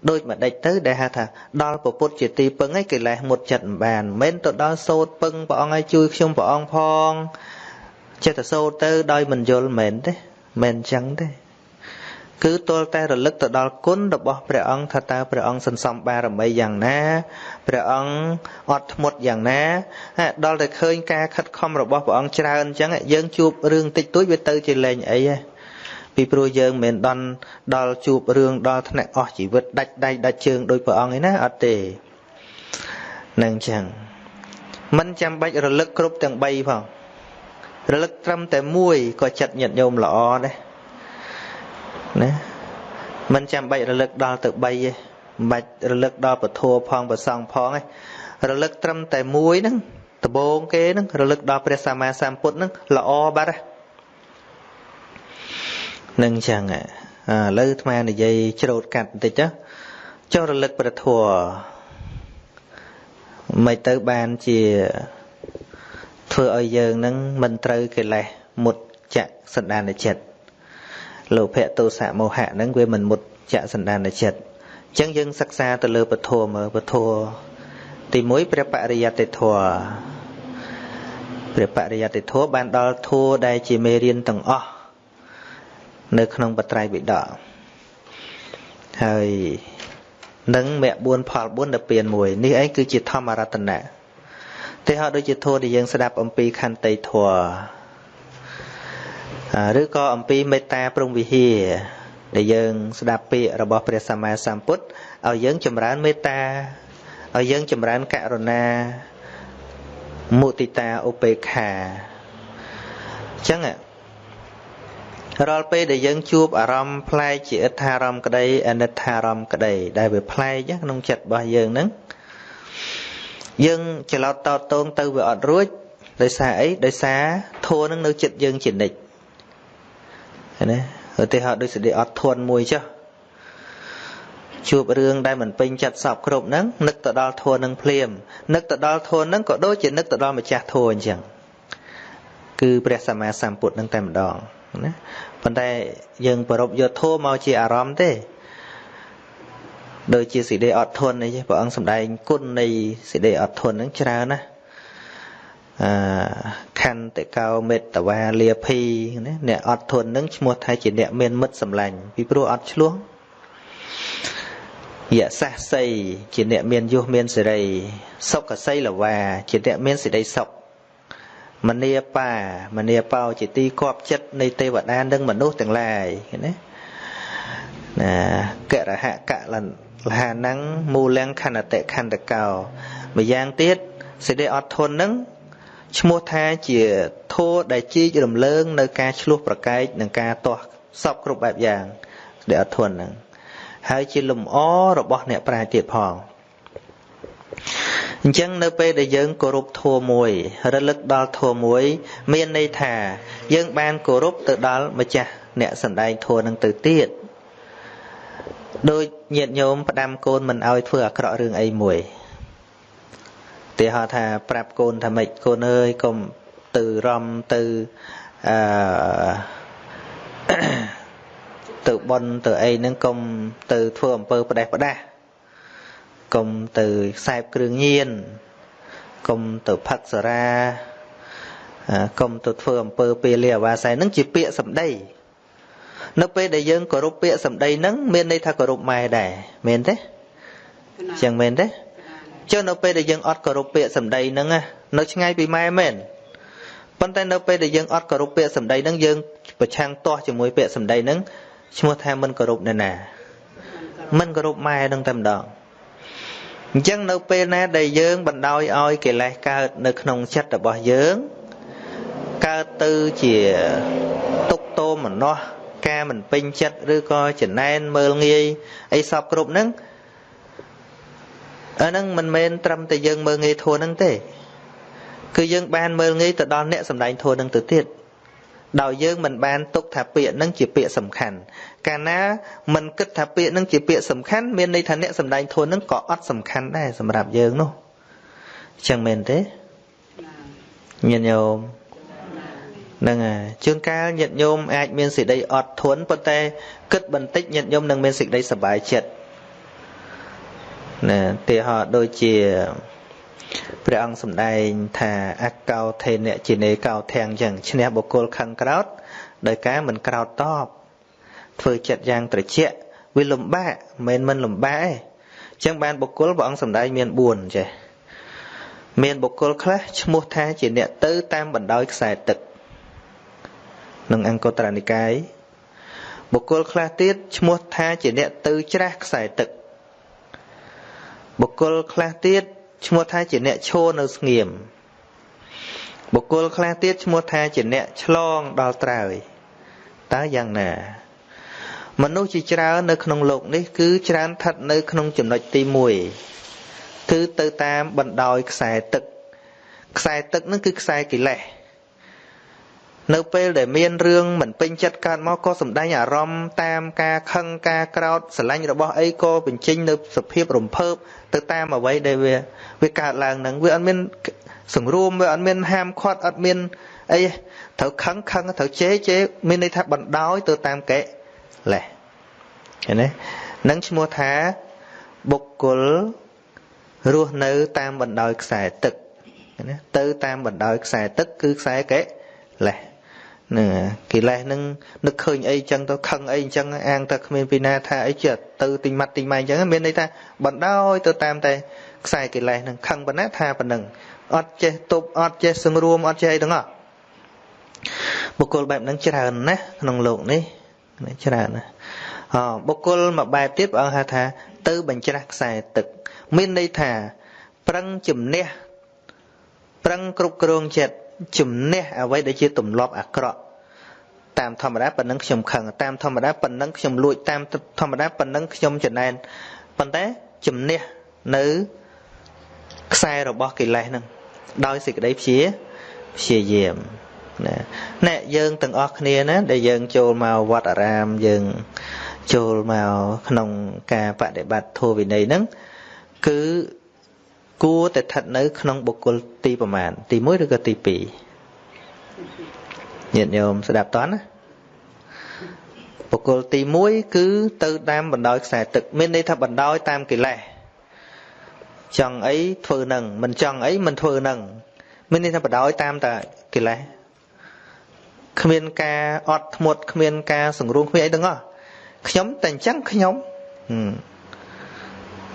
ដូចម្ដេចទៅដែលហៅថាដល់ពពុទ្ធជាទីពឹងឯកិលេសមុតចិត្តមិនបានមិនទៅដល់សោតពឹងព្រះអង្គឲ្យជួយខ្ញុំព្រះអង្គផងចិត្តទៅសោតទៅដោយមិនយល់មែនទេមិនអញ្ចឹងទេ គឺទល់តែរលឹកទៅដល់គុណរបស់ព្រះអង្គថាតើព្រះអង្គសន្សំបារមីយ៉ាងណាព្រះអង្គអត់ធ្មត់យ៉ាងណាដល់តែឃើញការខិតខំរបស់ព្រះអង្គច្រើនអញ្ចឹងយើងជួបរឿងតិចតួចវាទៅជាលែងអីហ៎ពីព្រោះយើងមិនដល់ដល់ជួបរឿងដល់ថ្នាក់អស់ជីវិតដាច់ដៃដាច់ជើងដោយព្រះអង្គឯណាអត់ទេនឹងអញ្ចឹងមិនចាំបាច់រលឹកគ្រប់ទាំង3ផងរលឹកត្រឹមតែមួយក៏ចិត្តញាតញោមល្អដែរ ណាមិនចាំបាច់រលឹកដល់ទៅ3ទេមិនបាច់រលឹកដល់ពធัวផងប្រសងផងទេរលឹកត្រឹមតែមួយហ្នឹងដបងគេហ្នឹងរលឹកដល់ព្រះសម្មាសម្ពុទ្ធហ្នឹងល្អបាត់ហ្នឹងចឹងឥឡូវអាត្មានិយាយច្រូតកាត់បន្តិចចុះរលឹកព្រះធัวមិនទៅបានជាធ្វើឲ្យយើងនឹងមិនត្រូវកិលេសមុតចៈសន្តានចិត្ត លោភៈទោសៈមោហៈហ្នឹងវាមិនមុតចៈសន្តានចិត្តអញ្ចឹងយើងសិក្សាទៅលើពធមើលពធទី1ព្រះបរិយត្តិធម៌ព្រះបរិយត្តិធម៌បានដល់ធัวដែលជាមេរៀនទាំងអស់នៅក្នុងបត្រៃវិដកហើយនឹងមគ្គ4ផល4ដល់ពៀន1នេះឯងគឺជាធម្មរតនៈទេហោដូចជាធម៌ដែលយើងស្ដាប់អំពីខន្តីធម៌ ឬក៏អំពីមេត្តាព្រំវិហារដែលយើងស្ដាប់ពាក្យរបស់ព្រះសម្មាសម្ពុទ្ធឲ្យយើងចម្រើនមេត្តាឲ្យយើងចម្រើនករុណាមុទិតាឧបេក្ខាអញ្ចឹងរាល់ពេលដែលយើងជួបអារម្មណ៍ប្លែកជាអិដ្ឋារម្មណ៍ក្តីអនិដ្ឋារម្មណ៍ក្តី ដែលវាប្លែកក្នុងចិត្តរបស់យើងហ្នឹងយើងច្រឡោតតតងទៅវាអត់រួចដោយសារអីដោយសារធัวនឹងនៅចិត្តយើងជានិច្ច ណាឧទាហរណ៍ដូចសេចក្តីអត់ធន់មួយចុះជួបរឿងដែលមិនពេញចិត្តសពគ្រប់ហ្នឹងនឹកទៅដល់ធន់នឹងភ្លាមនឹកទៅដល់ធន់ហ្នឹងក៏ដូចជានឹកទៅដល់ម្ចាស់ធន់អញ្ចឹងគឺព្រះសម្មាសម្ពុទ្ធនឹងតែម្ដងណាប៉ុន្តែយើងប្រົບយកធម៌មកជាអារម្មណ៍ទេដោយជាសេចក្តីអត់ធន់នេះព្រះអង្គសម្ដែងគុណនៃសេចក្តីអត់ធន់ហ្នឹងច្រើនណាស់ ខន្តិកោមេត្តវាលាភីណាអ្នកអត់ធន់នឹងឈ្មោះថាជាអ្នកមានមិត្តសម្លាញ់ពីព្រោះអត់ឆ្លោះយៈសាសីជាអ្នកមានយុះមានសេរីសុខសីលវាជាអ្នកមានសេរីសុខមនីបាមនីបោជាទីគប់ចិត្តនៃទេវតានិងមនុស្សទាំងឡាយឃើញទេណាកៈរហកៈលលហានងមូលំខណ្ឌតិខណ្ឌកោម្យ៉ាងទៀតសេចក្តីអត់ធន់នឹង ឈ្មោះថាជាធោដែលជីករំលើង នៅការឆ្លោះប្រកែកនិងការទាស់សពគ្រប់បែបយ៉ាងដែលអត់ធន់នឹងហើយជាលំអរបស់អ្នកប្រាជ្ញទៀតផងអញ្ចឹងនៅពេលដែលយើងគោរពធម៌មួយ រលឹកដល់ធម៌មួយ មានន័យថា យើងបានគោរពទៅដល់ម្ចាស់អ្នកសម្ដែងធម៌នឹងទៅទៀតដូចញាតិញោមផ្ដាំកូនមិនឲ្យធ្វើអាក្រក់រឿងអីមួយ ទីហៅថាប្រាប់កូនថាម៉េចកូនអើយកុំទៅរំទៅអឺទៅបន់ទៅអីហ្នឹងកុំទៅធ្វើអំពើផ្ដេសផ្ដាស់កុំទៅខ្សែបគ្រឿងញៀនកុំទៅផឹកសារាកុំទៅធ្វើអំពើពេលលាអាវាស័យហ្នឹងជាពាក្យសម្ដីនៅពេលដែលយើងគោរពពាក្យសម្ដីហ្នឹងមានន័យថាគោរពម៉ែដែរមែនទេចឹងមែនទេ ចុះនៅពេលដែលយើងអត់គោរពពាក្យសម្ដីហ្នឹងនៅឆ្ងាយពីម៉ែមែនប៉ុន្តែនៅពេលដែលយើងអត់គោរពពាក្យសម្ដីហ្នឹងយើងប្រឆាំងទាស់ជាមួយពាក្យសម្ដីហ្នឹងឈ្មោះថាមិនគោរពអ្នកណាមិនគោរពម៉ែហ្នឹងតែម្ដងអញ្ចឹងនៅពេលណាដែលយើងបណ្ដោយឲ្យកិលេសកើតនៅក្នុងចិត្តរបស់យើងកើតទៅជាទុកទោមនោះការមិនពេញចិត្តឬក៏ចំណែនមើលងាយអីសពគ្រប់ហ្នឹង អាហ្នឹងមិនមែនត្រឹមតែយើងមើលងាយធัวហ្នឹងទេគឺយើងបានមើលងាយទៅដល់អ្នកសំដែងធัวហ្នឹងទៅទៀតដោយយើងមិនបានទុកថាពាក្យហ្នឹងជាពាក្យសំខាន់កាលណាមិនគិតថាពាក្យហ្នឹងជាពាក្យសំខាន់មានន័យថាអ្នកសំដែងធัวហ្នឹងក៏អត់សំខាន់ដែរសម្រាប់យើងនោះអញ្ចឹងមែនទេញាតិញោមហ្នឹងហើយជួនកាលញាតិញោមអាចមានសេចក្តីអត់ធន់ប៉ុន្តែគិតបន្តិចញាតិញោមនឹងមានសេចក្តីសប្បាយចិត្ត ណាទីហោដូចជាព្រះអង្គសម្ដែងថាអកោធេនៈជានេកោធាំងចឹងឈ្នះបុគ្គលខឹងក្រោតដោយការមិនក្រោតតបធ្វើចិត្តយ៉ាងត្រជាក់វាលំបាកមិនមិនលំបាកទេចឹងបានបុគ្គលព្រះអង្គសម្ដែងមាន4ចេះមានបុគ្គលខ្លះឈ្មោះថាជាអ្នកទៅតាមបណ្ដោយខ្សែទឹកក្នុងអង្គត្រនិកាយបុគ្គលខ្លះទៀតឈ្មោះថាជាអ្នកទៅច្រាស់ខ្សែទឹក បុគ្គលខ្លះទៀតឈ្មោះថាជាអ្នកឈរនៅស្ងៀមបុគ្គលខ្លះទៀតឈ្មោះថាជាអ្នកឆ្លងដល់ត្រើយតើយ៉ាងណា មនុស្សជាច្រើននៅក្នុងโลกនេះគឺច្រើនស្ថិតនៅក្នុងចំណុចទី1គឺទៅតាមបណ្ដោយខ្សែទឹកខ្សែទឹកនឹងគឺខ្សែកិលេស នៅពេលដែលមានរឿងមិនពេញចិត្តកើតមកក៏សម្ដែងអារម្មណ៍តាមការខឹងការក្រោតស្រឡាញ់របស់អីក៏បញ្ចេញនៅសភាពរំភើបទៅតាមអ្វីដែលវាវាកើតឡើងនឹងវាអត់មានសង្រួមវាអត់មានហាមឃាត់អត់មានអីត្រូវខឹងខឹងត្រូវជេរជេរមានន័យថាបណ្ដោយទៅតាមកេលេះឃើញទេនឹងឈ្មោះថាបុគ្គលរស់នៅតាមបណ្ដោយខ្សែទឹកណាទៅតាមបណ្ដោយខ្សែទឹកគឺខ្សែកេលេះ ហ្នឹងកិលេសហ្នឹងនឹកឃើញអីចឹងទៅខឹងអីចឹងអាងតែគ្មានពីណាថាអីចិត្តទៅទិញម៉ាត់ទិញម៉ៃចឹងមានន័យថាបណ្ដោយទៅតាមតែខ្សែកិលេសហ្នឹងខឹងប៉ុណ្ណាថាប៉ុណ្ណឹងអត់ចេះទប់អត់ចេះសង្រួមអត់ចេះអីទាំងអស់បុគ្គលបែបហ្នឹងច្រើនណាស់ក្នុងโลกនេះច្រើនណាស់អបុគ្គលមួយបែបទៀតព្រះអង្គហៅថា ទៅបញ្ច្រាស់ខ្សែទឹកមានន័យថាប្រឹងជំនះប្រឹងគ្រប់គ្រងចិត្ត ជំនះអ្វីដែលជាទម្លាប់អាក្រក់តាមធម្មតាប៉ុណ្ណឹងខ្ញុំខឹងតាមធម្មតាប៉ុណ្ណឹងខ្ញុំលួចតាមធម្មតាប៉ុណ្ណឹងខ្ញុំចំណែនប៉ុន្តែជំនះនៅខ្សែរបស់កិលេសហ្នឹងដោយសេចក្តីព្យាព្យាយាមណាអ្នកយើងទាំងអស់គ្នាណាដែលយើងចូលមកវត្តអារាមយើងចូលមកក្នុងការបដិបត្តិធម៌វិន័យហ្នឹងគឺ គួរតែស្ថិតនៅ ក្នុងបុគ្គលទីប្រមាណទី1ឬក៏ទី2ញាតិញោមស្ដាប់តន់ណាបុគ្គលទី1គឺទៅតាមបណ្ដោយខ្សែទឹក មានន័យថាបណ្ដោយតាមកិលេសចង់អីធ្វើនឹងមិនចង់អីមិនធ្វើនឹងមានន័យថាបណ្ដោយតាមតែកិលេសគ្មានការអត់ធ្មត់គ្មានការសង្រួមគ្មានអីទាំងអស់ខ្ញុំតែអញ្ចឹងខ្ញុំ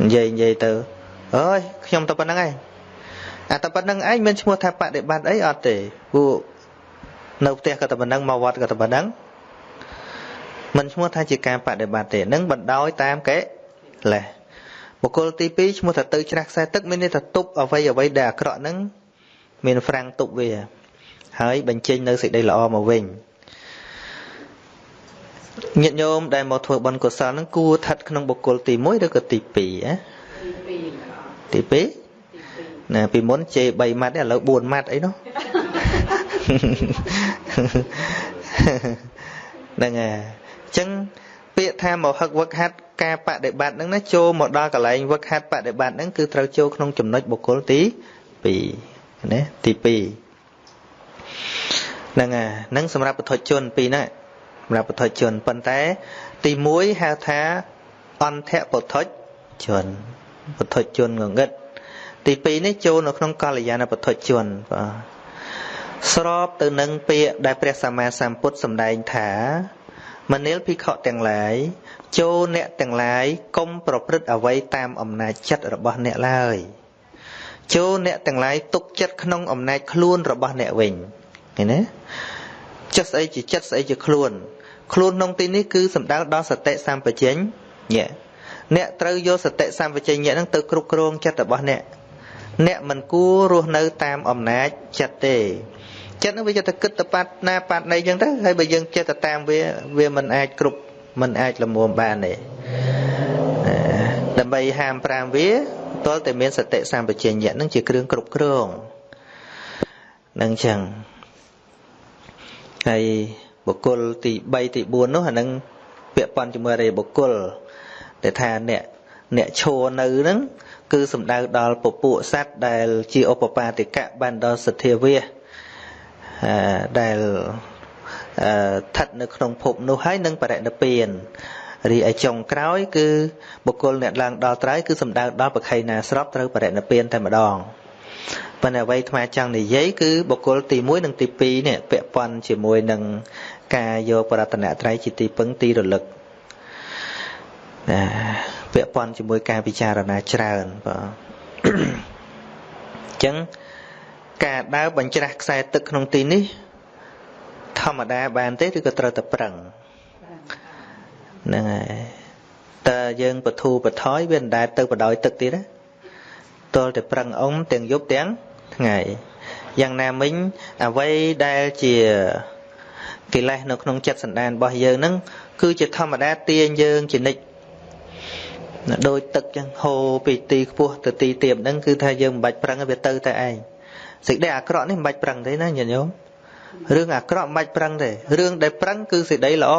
និយាយនិយាយទៅ អើយខ្ញុំទៅប៉ុណ្្នឹងឯងអាតែប៉ុណ្្នឹងឯងមានឈ្មោះថាបដិបត្តិអីអត់ទេពួកនៅផ្ទះក៏តែប៉ុណ្្នឹងមកវត្តក៏តែប៉ុណ្្នឹងមិនឈ្មោះថាជាការបដិបត្តិទេនឹងបណ្ដោយតាមកេលេសបុគ្គលទី2ឈ្មោះថាទៅច្រាស់ខ្សែទឹកមានន័យថាទប់អ្វីអ្វីដែលអាក្រក់ហ្នឹងមានហ្វ្រាំងទប់វា ហើយបញ្ចេញនៅសេចក្តីល្អមកវិញញាតិញោមដែលមកធ្វើបុណ្យកុសលហ្នឹងគួរស្ថិតក្នុងបុគ្គលទី1ឬក៏ទី2ណា ទី2ណាពីមុនជេ3ម៉ាត់ឥឡូវ4ម៉ាត់អីនោះហ្នឹងហើយអញ្ចឹងពាក្យថាមហឹកវឹកហាត់ការបដិបត្តិហ្នឹងណាចូលមកដល់កន្លែងវឹកហាត់បដិបត្តិហ្នឹងគឺត្រូវចូលក្នុងចំណុចបុគ្គលទី2ណាទី2ហ្នឹងហើយហ្នឹងសម្រាប់ពុទ្ធជនពីរណាសម្រាប់ពុទ្ធជនប៉ុន្តែ ទី1ហៅថាអន្តៈពុទ្ធជន ពុទ្ធជនងងឹតទី2នេះចូលនៅក្នុងកល្យាណពុទ្ធជនបាទស្របទៅនឹងពាក្យដែលព្រះសម្មាសម្ពុទ្ធសម្ដែងថាមនាលភិក្ខុទាំងឡាយចូលអ្នកទាំងឡាយកុំប្រព្រឹត្តអ្វីតាមអំណាចចិត្តរបស់អ្នកឡើយចូលអ្នកទាំងឡាយទុកចិត្តក្នុងអំណាចខ្លួនរបស់អ្នកវិញឃើញទេចិត្តស្អីជាចិត្តស្អីជាខ្លួន ខ្លួនក្នុងទីនេះគឺសំដៅដល់សតិសម្បជញ្ញៈ អ្នកត្រូវយកសតិសម្បជញ្ញៈហ្នឹងទៅគ្រប់គ្រងចិត្តរបស់អ្នកអ្នកមិនគួររស់នៅតាមអំណាចចិត្តទេចិត្តហ្នឹងវាចិត្តគិតទៅប៉ាត់ណាប៉ាត់ណីអញ្ចឹងទៅហើយបើយើងចិត្តទៅតាមវាវាមិនអាចគ្រប់មិនអាចលមុំបានទេដើម្បីហាម5វាតលតែមានសតិសម្បជញ្ញៈនឹងជាគ្រឿងគ្រប់គ្រងនឹងអញ្ចឹងហើយបុគ្គលទី3ទី4នោះអានឹងពាក់ព័ន្ធជាមួយរេបុគ្គល ដែលថាអ្នកអ្នកឈរនៅហ្នឹងគឺសំដៅដល់ពពួកសត្វដែលជាឧបបាទិកៈបានដល់សទ្ធាវាដែលស្ថិតនៅក្នុងភពនោះហើយនឹងបរិណិព្វានរីឯចុងក្រោយ គឺបុគ្គលអ្នកឡើងដល់ត្រៃគឺសំដៅដល់បខៃណាស្របត្រូវបរិណិព្វានតែម្ដងប៉ុន្តែអ្វីថ្មចង់និយាយគឺបុគ្គលទី1និងទី2នេះពាក់ព័ន្ធជាមួយនឹងការយកបរតនត្រ័យជាទីពឹងទីរលឹក ណាពាក់ព័ន្ធជាមួយការពិចារណាច្រើនបាទអញ្ចឹងការដើរបញ្ច្រាស់ខ្សែទឹកក្នុងទីនេះ ធម្មតាបានទេឬក៏ត្រូវតែប្រឹងហ្នឹងហើយតើយើងបធូបថយវាមិនដែលទៅបដោយទឹកទៀតណាតលតែប្រឹងអុំទាំងយប់ទាំងថ្ងៃយ៉ាងណាមិញអ្វីដែលជាកិលេសនៅក្នុងចិត្តសន្តានរបស់យើងហ្នឹងគឺជាធម្មតាទាញយើងជានិច្ច ដោយទឹកចឹងហូរពីទីខ្ពស់ទៅទីទាបហ្នឹងគឺថាយើងមិនបាច់ប្រឹងវាទៅតែឯងសេចក្តីអាក្រក់នេះមិនបាច់ប្រឹងទេណាញាតិញោមរឿងអាក្រក់មិនបាច់ប្រឹងទេរឿងដែលប្រឹងគឺសេចក្តីល្អ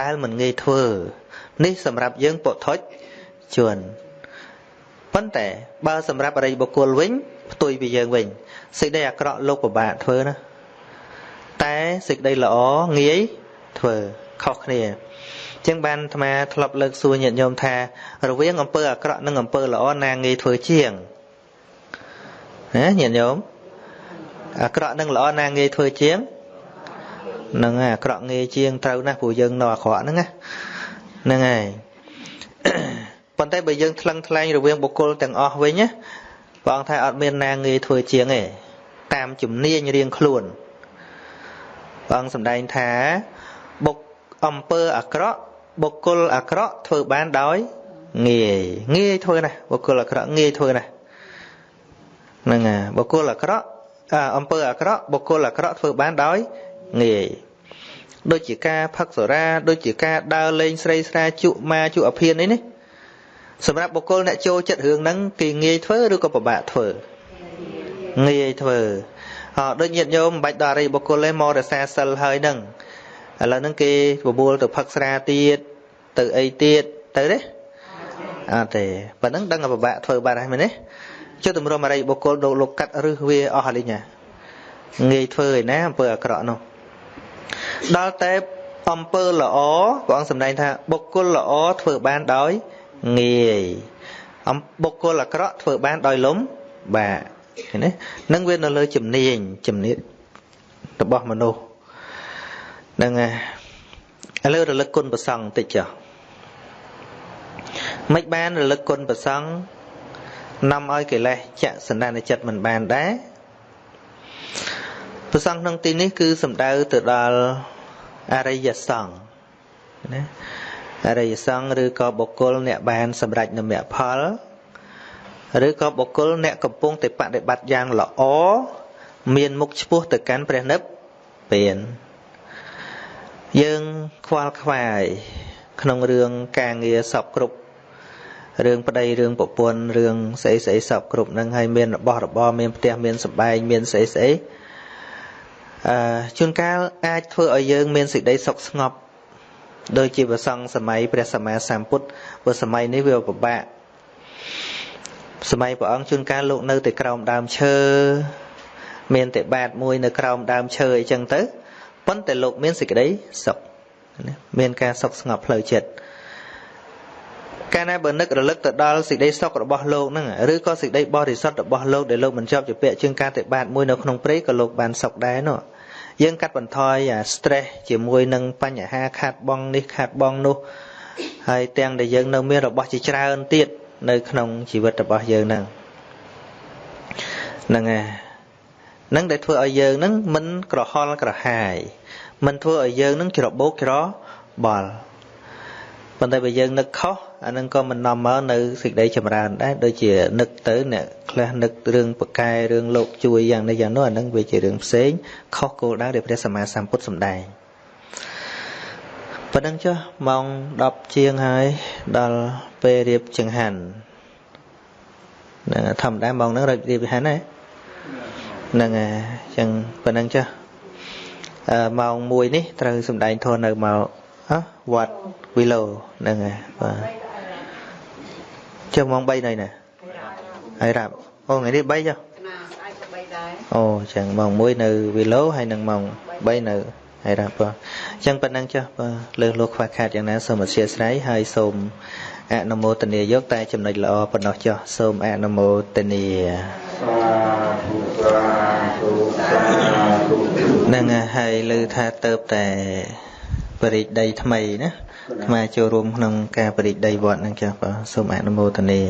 ដែលមិនងាយធ្វើនេះសម្រាប់យើងពុទ្ធជនប៉ុន្តែបើសម្រាប់អរិយបុគ្គលវិញផ្ទុយពីយើងវិញសេចក្តីអាក្រក់លោកពិបាកធ្វើណាតែសេចក្តីល្អងាយធ្វើខុសគ្នា ចឹងបានអាត្មាធ្លាប់លើកសួរញាតិញោមថារវាងអំពើអាក្រក់និងអំពើល្អណាងាយធ្វើជាងណាញាតិញោមអាក្រក់និងល្អណាងាយធ្វើជាងហ្នឹងហើយអាក្រក់ងាយជាងត្រូវណាស់ព្រោះយើងនៅអាក្រក់ហ្នឹងណាហ្នឹងហើយប៉ុន្តែបើយើងថ្លឹងថ្លែងរវាងបុគ្គលទាំងអស់វិញណាព្រះអង្គថាអត់មានណាងាយធ្វើជាងទេតាមជំនាញរៀងខ្លួនព្រះអង្គសម្ដែងថាបុកអំពើអាក្រក់ បុគ្គលអាក្រក់ធ្វើបានដោយងាយងាយធ្វើណាស់បុគ្គលអាក្រក់ងាយធ្វើណាស់ហ្នឹងហើយបុគ្គលអាក្រក់អំពើអាក្រក់បុគ្គលអាក្រក់ធ្វើបានដោយងាយដូចជាការផឹកសុរាដូចជាការដើរលេងស្រីស្រាជក់ម៉ាជក់អភិនអីនេះសម្រាប់បុគ្គលអ្នកចូលចិត្តរឿងហ្នឹងគេងាយធ្វើឬក៏ពិបាកធ្វើងាយធ្វើអត់ដូចញាតិញោមមិនបាច់ដល់អរិយបុគ្គលទេមករសាសិលហើយហ្នឹងឥឡូវហ្នឹងគេបបួលទៅផឹកស្រាទៀត ទៅអីទៀតទៅទេអត់ទេប៉ណ្ណឹងដឹងតែពិបាកធ្វើបាត់ហើយមែនទេចុះតម្រុំអរិយបុគ្គលលោកលោកកាត់រឹសវាអស់ហើយញ៉ាងាយធ្វើឯណាអំពើអាក្រក់នោះដល់តែអំពើល្អព្រះអង្គសម្ដែងថាបុគ្គលល្អធ្វើបានដោយងាយអំបុគ្គលអាក្រក់ធ្វើបានដោយលំបាកឃើញទេនឹងវានៅលើជំនាញជំនាញរបស់មនុស្សហ្នឹងហើយឥឡូវរលឹកគុណប្រសង់បន្តិចចុះ មិនបានរលឹកគុណប្រសង់នាំឲ្យកិលេសចាក់សន្តានចិត្តមិនបានដែរប្រសង់ក្នុងទីនេះគឺសំដៅទៅដល់អរិយសង្ឃណាអរិយសង្ឃឬក៏បុគ្គលអ្នកបានសម្រេចនូវមគ្គផលឬក៏បុគ្គលអ្នកកំពុងតែបដិបត្តិយ៉ាងល្អមានមុខឆ្ពោះទៅកាន់ព្រះនិព្វានយើងខ្វល់ខ្វាយក្នុងរឿងការងារសពគ្រប់ រឿងប្តីរឿងប្រពន្ធរឿងស្អីស្អីសពគ្រប់ហ្នឹងហើយមានរបស់របរមានផ្ទះមានសម្បែងមានស្អីស្អីអឺជួនកាលអាចធ្វើឲ្យយើងមានសេចក្តីសុខស្ងប់ដូចជាប្រសង់សម័យព្រះសម្មាសម្ពុទ្ធព្រោះសម័យនេះវាពិបាកសម័យព្រះអង្គជួនកាលលោកនៅតែក្រោមដើមឈើមានតែបាតមួយនៅក្រោមដើមឈើអីចឹងទៅប៉ុន្តែលោកមានសេចក្តីសុខមានការសុខស្ងប់ផ្លូវចិត្ត កាលណាបើនឹករលឹកទៅដល់សេចក្តីសុខរបស់លោកហ្នឹងឬក៏សេចក្តីបរិសុទ្ធរបស់លោកដែលលោកមិនជាប់ជាពាក់ជាងការតែបាតមួយនៅក្នុងព្រៃក៏លោកបានសុខដែរនោះយើងកាត់បន្ថយអា stress ជាមួយនឹងបញ្ហាខាតបង់នេះខាតបង់នោះហើយទាំងដែលយើងនៅមានរបស់ជាច្រើនទៀតនៅក្នុងជីវិតរបស់យើងហ្នឹងហ្នឹងហើយនឹងដែលធ្វើឲ្យយើងនឹងមិនក្រហល់ក្រហាយមិនធ្វើឲ្យយើងនឹងច្របូកច្របល់ ប៉ុន្តែបើយើងនឹកខុសអានឹងក៏មិននាំមកនៅសេចក្តីចម្រើនដែរដូចជានឹកទៅអ្នកខ្លះនឹករឿងប្រកែរឿងលោកជួយយ៉ាងនេះយ៉ាងនោះអានឹងវាជារឿងផ្សេងខុសគោលដៅដែលព្រះសម្មាសម្ពុទ្ធសម្ដែងប៉ុណ្ណឹងចុះម៉ោង10ជាងហើយដល់ពេលរៀបចង្ហាន់ធម្មតាម៉ោងហ្នឹងរៀបរៀបចង្ហាន់ណាហ្នឹងហើយអញ្ចឹងប៉ុណ្ណឹងចុះអឺម៉ោង1នេះត្រូវសំដែងធននៅម កវត្តវីឡូហ្នឹងហើយបាទចុះម៉ោង3នៅណាហើយរាប់អូថ្ងៃនេះ3ចុះអូអញ្ចឹងម៉ោង1នៅវីឡូហើយនឹងម៉ោង3នៅហើយរាប់បាទអញ្ចឹងប៉ុណ្ណឹងចុះបាទលើសលោកខ្វះខាតយ៉ាងណាសូមអធិស្ឋានហើយសូមអនុមោទនាយកតែចំណុចល្អប៉ុណ្ណោះចុះសូមអនុមោទនានឹងហើយលើថាទៅតែ បរិដីថ្មីណាអាមាចូលរួមក្នុងការបរិដីវត្តនឹងចាស់បាទសូមអនុមោទនា